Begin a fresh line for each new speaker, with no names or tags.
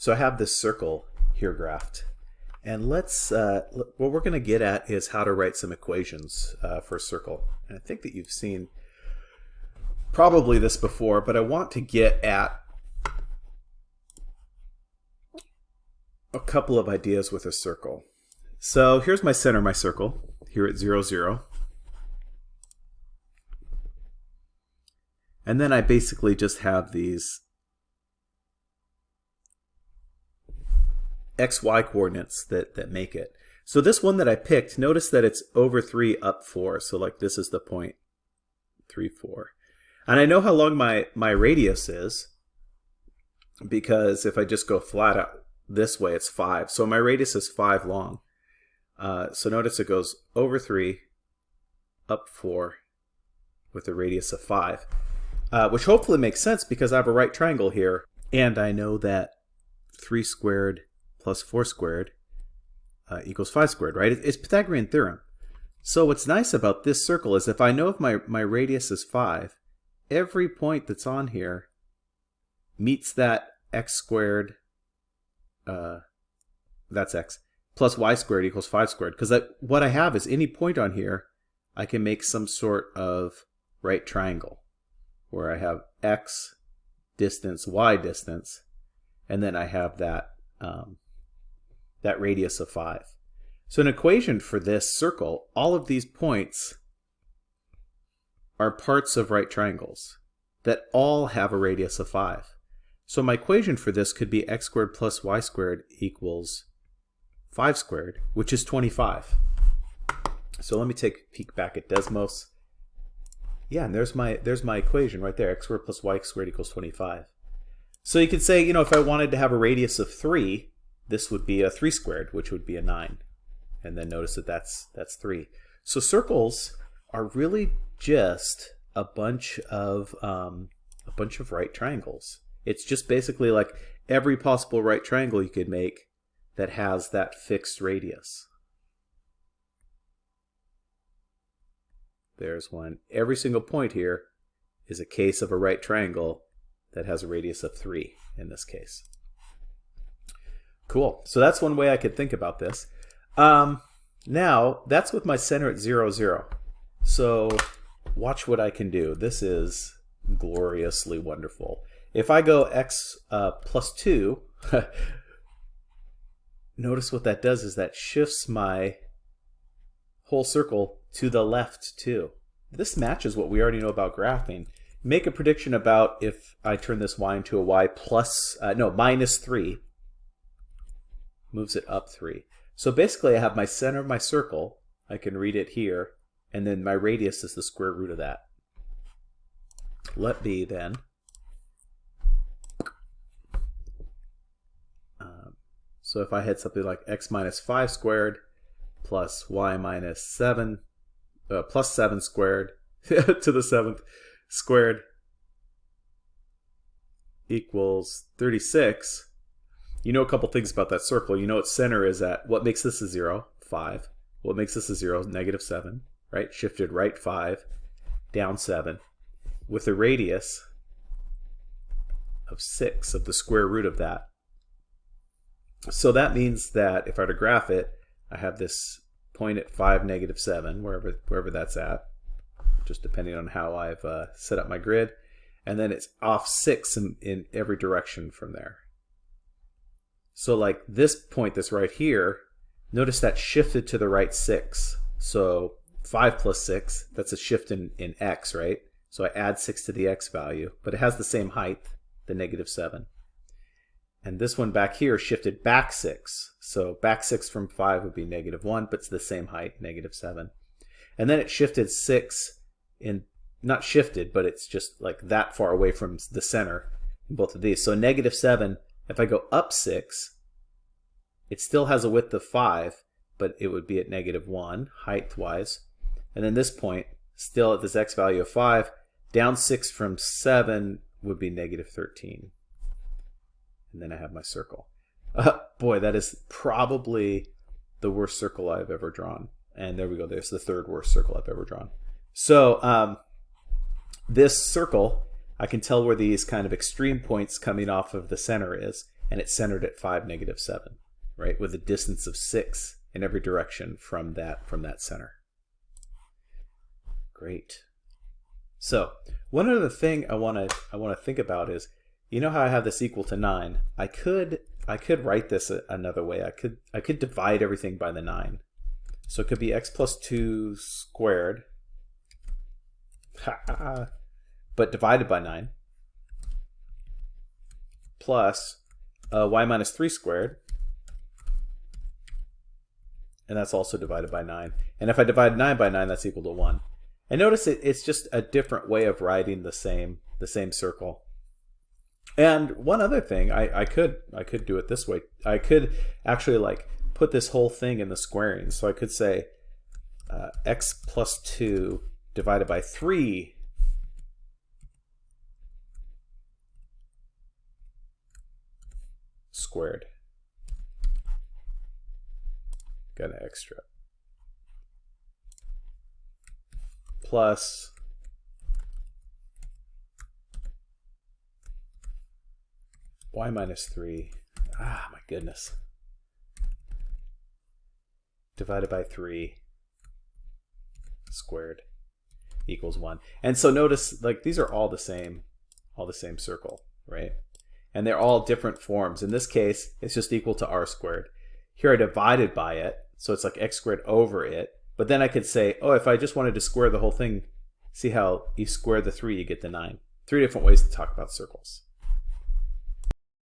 So I have this circle here graphed. And let's, uh, what we're going to get at is how to write some equations uh, for a circle. And I think that you've seen probably this before, but I want to get at a couple of ideas with a circle. So here's my center my circle, here at 0, 0. And then I basically just have these xy coordinates that, that make it. So this one that I picked, notice that it's over 3 up 4. So like this is the point 3, 4. And I know how long my, my radius is because if I just go flat out this way, it's 5. So my radius is 5 long. Uh, so notice it goes over 3, up 4, with a radius of 5. Uh, which hopefully makes sense because I have a right triangle here, and I know that 3 squared plus 4 squared uh, equals 5 squared, right? It's Pythagorean theorem. So what's nice about this circle is if I know if my, my radius is 5, every point that's on here meets that x squared, uh, that's x, plus y squared equals 5 squared. Because what I have is any point on here, I can make some sort of right triangle where I have x distance, y distance, and then I have that um, that radius of 5. So an equation for this circle, all of these points are parts of right triangles that all have a radius of 5. So my equation for this could be x squared plus y squared equals 5 squared, which is 25. So let me take a peek back at Desmos. Yeah, and there's my there's my equation right there. x squared plus y squared equals 25. So you could say, you know, if I wanted to have a radius of 3, this would be a 3 squared, which would be a 9. And then notice that that's, that's 3. So circles are really just a bunch of um, a bunch of right triangles. It's just basically like every possible right triangle you could make that has that fixed radius. There's one. Every single point here is a case of a right triangle that has a radius of 3 in this case. Cool. So that's one way I could think about this. Um, now, that's with my center at 0, 0. So watch what I can do. This is gloriously wonderful. If I go x uh, plus 2, notice what that does is that shifts my whole circle to the left too. This matches what we already know about graphing. Make a prediction about if I turn this y into a y plus, uh, no, minus 3 moves it up 3. So basically I have my center of my circle, I can read it here, and then my radius is the square root of that. Let be then. Um, so if I had something like x minus 5 squared plus y minus 7, uh, plus 7 squared to the 7th squared equals 36, you know a couple things about that circle. You know its center is at, what makes this a 0? 5. What makes this a 0? Negative 7, right? Shifted right 5, down 7, with a radius of 6 of the square root of that. So that means that if I were to graph it, I have this point at 5, negative 7, wherever, wherever that's at, just depending on how I've uh, set up my grid. And then it's off 6 in, in every direction from there. So like this point that's right here, notice that shifted to the right 6. So 5 plus 6, that's a shift in, in x, right? So I add 6 to the x value, but it has the same height, the negative 7. And this one back here shifted back 6. So back 6 from 5 would be negative 1, but it's the same height, negative 7. And then it shifted 6 in, not shifted, but it's just like that far away from the center in both of these. So negative 7 if I go up 6, it still has a width of 5, but it would be at negative 1 height-wise. And then this point, still at this x value of 5, down 6 from 7 would be negative 13. And then I have my circle. Uh, boy, that is probably the worst circle I've ever drawn. And there we go. There's the third worst circle I've ever drawn. So um, this circle I can tell where these kind of extreme points coming off of the center is. and it's centered at 5, negative 7, right, with a distance of 6 in every direction from that, from that center. Great. So one other thing I want to I want to think about is, you know how I have this equal to 9? I could I could write this another way. I could I could divide everything by the 9. So it could be x plus 2 squared, but divided by 9, plus uh, y minus 3 squared, and that's also divided by 9. And if I divide 9 by 9, that's equal to 1. And notice it, it's just a different way of writing the same the same circle. And one other thing, I, I could I could do it this way. I could actually like put this whole thing in the squaring. So I could say uh, x plus 2 divided by 3 squared. Got an extra. Plus y minus 3. Ah, my goodness. Divided by 3 squared equals 1. And so notice, like, these are all the same, all the same circle, right? And they're all different forms. In this case, it's just equal to r squared. Here I divided by it, so it's like x squared over it. But then I could say, oh, if I just wanted to square the whole thing, see how you square the 3, you get the 9. Three different ways to talk about circles.